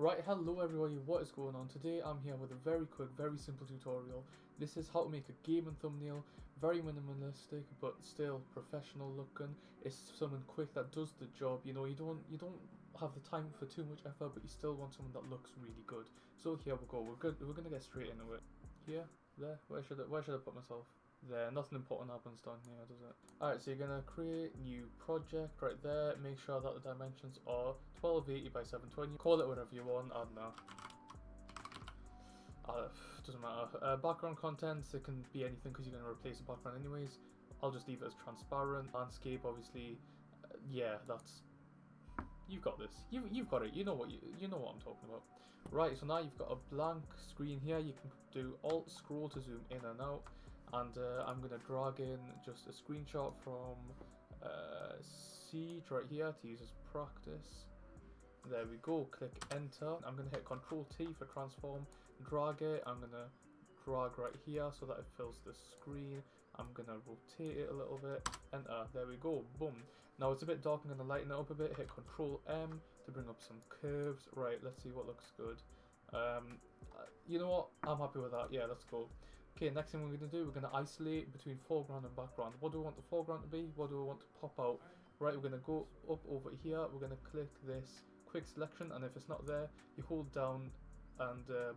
Right, hello everybody, what is going on? Today I'm here with a very quick, very simple tutorial. This is how to make a gaming thumbnail, very minimalistic but still professional looking. It's something quick that does the job, you know, you don't you don't have the time for too much effort but you still want something that looks really good. So here we go, we're good we're gonna get straight into it. Here, there, where should I where should I put myself? There. Nothing important happens down here, does it? Alright, so you're going to create new project right there. Make sure that the dimensions are 1280 by 720. Call it whatever you want, I don't know. Uh, doesn't matter. Uh, background contents, it can be anything because you're going to replace the background anyways. I'll just leave it as transparent. Landscape, obviously, uh, yeah, that's... You've got this. You, you've got it. You know what you, you know what I'm talking about. Right, so now you've got a blank screen here. You can do Alt Scroll to zoom in and out and uh, I'm going to drag in just a screenshot from uh, Siege right here to use as practice. There we go, click enter. I'm going to hit Control T for transform, drag it, I'm going to drag right here so that it fills the screen. I'm going to rotate it a little bit, enter, there we go, boom. Now it's a bit dark, I'm going to lighten it up a bit, hit Control M to bring up some curves. Right, let's see what looks good. Um, uh, you know what, I'm happy with that, yeah, let's go. Okay, next thing we're going to do, we're going to isolate between foreground and background. What do we want the foreground to be? What do we want to pop out? Right, we're going to go up over here. We're going to click this quick selection, and if it's not there, you hold down and um,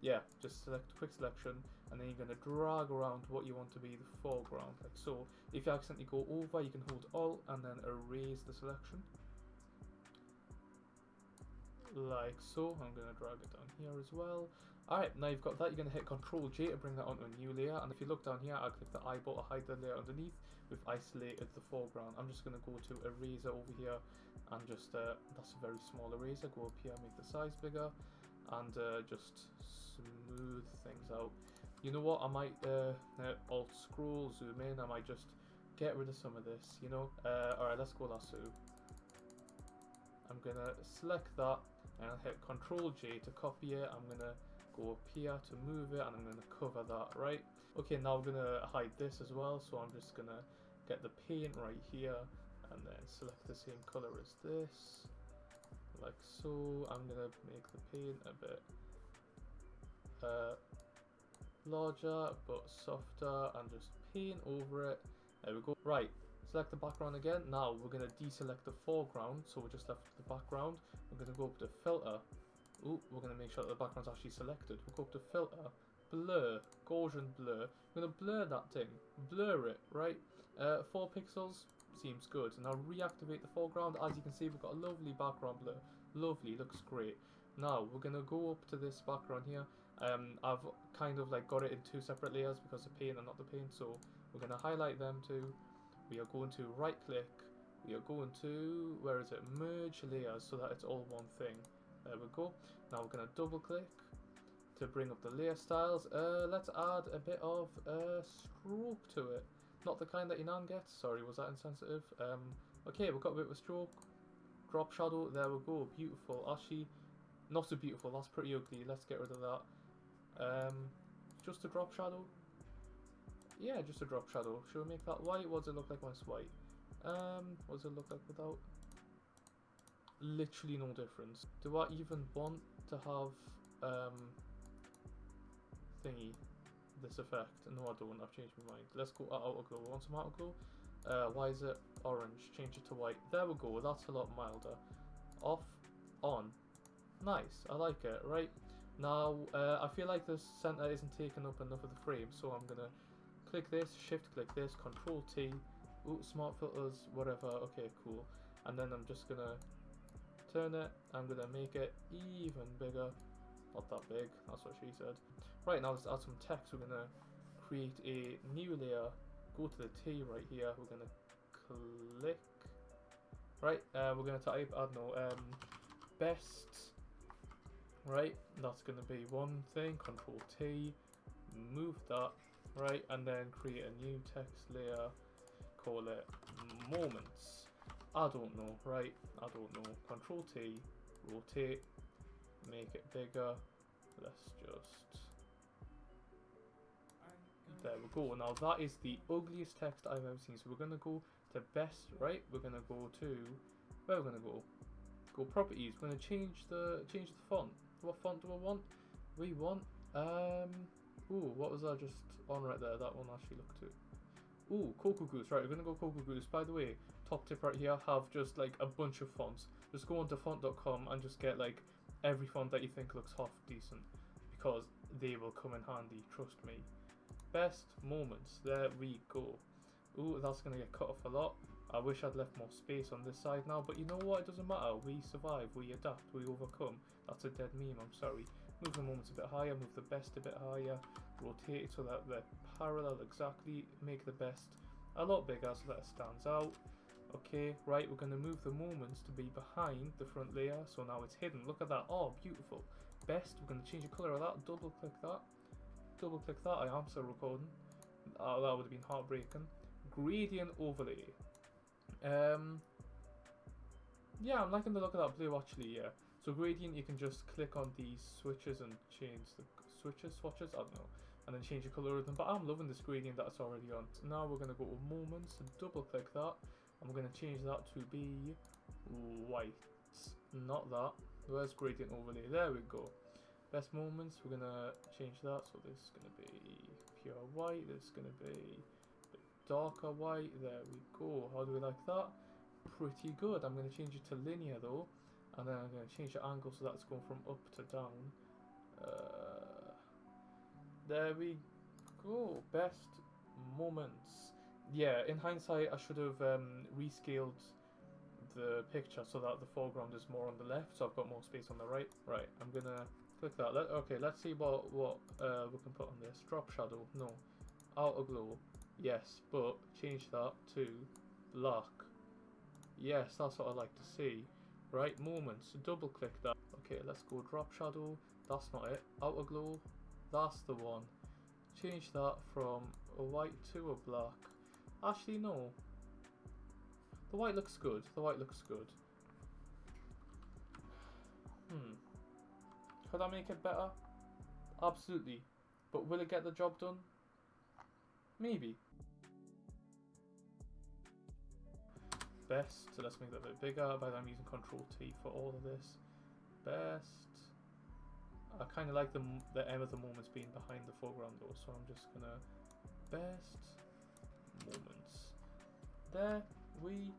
yeah, just select quick selection, and then you're going to drag around what you want to be the foreground, like so. If you accidentally go over, you can hold Alt and then erase the selection like so. I'm going to drag it down here as well. Alright, now you've got that, you're going to hit Control J to bring that onto a new layer. And if you look down here, I'll click the eyeball to hide the layer underneath. We've isolated the foreground. I'm just going to go to Eraser over here and just, uh, that's a very small eraser. Go up here, make the size bigger and uh, just smooth things out. You know what, I might uh, uh, alt scroll, zoom in, I might just get rid of some of this, you know. Uh, Alright, let's go lasso. I'm going to select that and I'll hit Control J to copy it. I'm to go up here to move it and I'm to cover that, right? Okay, now I'm to hide this as well, so I'm just to get the paint right here and then select the same color as this, like so. I'm to make the paint a bit uh, larger but softer and just paint over it. There we go. Right, select the background again. Now we're going to deselect the foreground, so we're just left with the background. We're going to go up to filter Ooh, we're going to make sure that the background's actually selected. We'll go up to filter, blur, Gaussian blur. We're going to blur that thing, blur it, right? Uh, 4 pixels seems good. Now reactivate the foreground. As you can see, we've got a lovely background blur. Lovely, looks great. Now, we're going to go up to this background here. Um, I've kind of like got it in two separate layers because the paint and not the paint. So we're going to highlight them two. We are going to right click. We are going to, where is it, merge layers so that it's all one thing. There we go. Now we're going to double click to bring up the layer styles. Uh, let's add a bit of uh, stroke to it. Not the kind that your nan gets. Sorry, was that insensitive? Um, okay, we've got a bit of stroke. Drop shadow. There we go. Beautiful. Actually, not so beautiful. That's pretty ugly. Let's get rid of that. Um, just a drop shadow. Yeah, just a drop shadow. Should we make that white? What does it look like when it's white? Um, what does it look like without? literally no difference. Do I even want to have um, thingy, this effect? No, I don't. I've changed my mind. Let's go outer glow. Want some outer glow? Uh, why is it orange? Change it to white. There we go. That's a lot milder. Off, on. Nice. I like it. Right. Now, uh, I feel like the center isn't taking up enough of the frame, so I'm gonna click this, shift click this, control T. Ooh, smart filters, whatever. Okay, cool. And then I'm just gonna turn it. I'm to make it even bigger. Not that big, that's what she said. Right, now let's add some text. We're to create a new layer. Go to the T right here. We're to click. Right, uh, we're to type, I don't know, um, best. Right, that's to be one thing. Control T. Move that. Right, and then create a new text layer. Call it moments. I don't know, right? I don't know. Control T, rotate, make it bigger. Let's just... There we go. Now that is the ugliest text I've ever seen. So we're going to go to best, right? We're going to go to... Where we're going to go? Go properties. We're gonna change the change the font. What font do I want? We want um. Ooh, what was that just on right there? That one actually looked too. Ooh, Cocogoose. Right, we're gonna go Cocogoose. By the way, top tip right here: have just like a bunch of fonts. Just go onto font.com and just get like every font that you think looks half decent, because they will come in handy. Trust me. Best moments. There we go. Ooh, that's gonna get cut off a lot. I wish I'd left more space on this side now, but you know what? It doesn't matter. We survive, we adapt, we overcome. That's a dead meme, I'm sorry. Move the moments a bit higher, move the best a bit higher, rotate it so that they're parallel exactly, make the best a lot bigger so that it stands out. Okay, right, we're going to move the moments to be behind the front layer, so now it's hidden. Look at that, oh, beautiful. Best, we're going to change the colour of that, double click that. Double click that, I am still recording. Oh, that would have been heartbreaking. Gradient overlay. Um, yeah, I'm liking the look of that blue actually, yeah. So gradient, you can just click on these switches and change the switches, swatches, I don't know, and then change the color of them. But I'm loving this gradient that's already on. So now we're going to go to moments, and double click that, we're going to change that to be white. Not that. Where's gradient overlay? There we go. Best moments, we're going to change that. So this is going to be pure white, this is going to be darker white. There we go. How do we like that? Pretty good. I'm going to change it to linear though. And then I'm going to change the angle so that's going from up to down. Uh, there we go. Best moments. Yeah, in hindsight, I should have um, rescaled the picture so that the foreground is more on the left, so I've got more space on the right. Right, I'm gonna click that. Let, okay, let's see what what uh, we can put on this. Drop shadow, no. Outer glow, Yes, but change that to black. Yes, that's what I like to see. Right, moments, double click that. Okay, let's go drop shadow. That's not it. Outer glow, that's the one. Change that from a white to a black. Actually, no. The white looks good. The white looks good. Hmm. Could I make it better? Absolutely. But will it get the job done? Maybe. Best, so let's make that a bit bigger, but I'm using Control T for all of this. Best. I kind of like the, the M of the moments being behind the foreground though, so I'm just gonna best moments. There we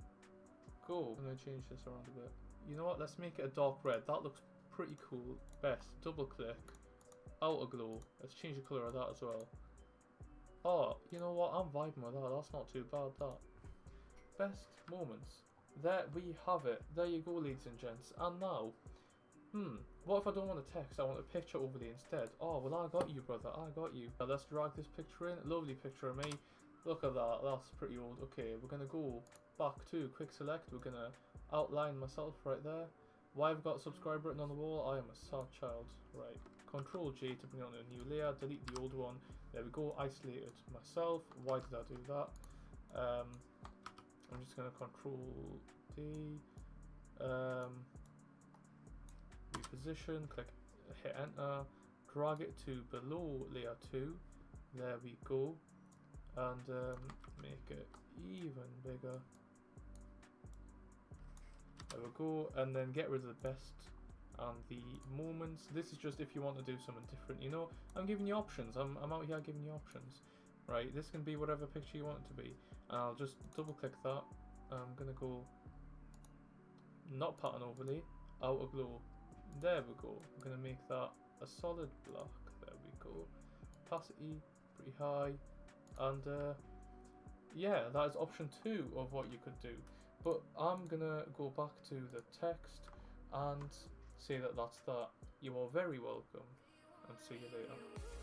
go. I'm gonna change this around a bit. You know what? Let's make it a dark red. That looks pretty cool. Best. Double click. Outer glow. Let's change the color of that as well. Oh, you know what? I'm vibing with that. That's not too bad, that. Best moments. There we have it. There you go, ladies and gents. And now, hmm, what if I don't want a text? I want a picture overlay instead. Oh, well, I got you, brother. I got you. Now, let's drag this picture in. Lovely picture of me. Look at that. That's pretty old. Okay, we're going to go back to quick select. We're going to outline myself right there. Why I've got subscribe button on the wall? I am a sad child. Right. Control J to bring on a new layer. Delete the old one. There we go, isolated myself. Why did I do that? Um, I'm just going to control D, um, reposition, click, hit enter, drag it to below layer 2. There we go. And um, make it even bigger. There we go. And then get rid of the best and the moments. This is just if you want to do something different, you know. I'm giving you options. I'm, I'm out here giving you options. Right, this can be whatever picture you want it to be. And I'll just double click that. I'm to go not pattern overlay, outer glow. There we go. I'm to make that a solid block. There we go. Opacity, pretty high. And uh, yeah, that is option two of what you could do. But I'm to go back to the text and say that that's that. You are very welcome and see you later.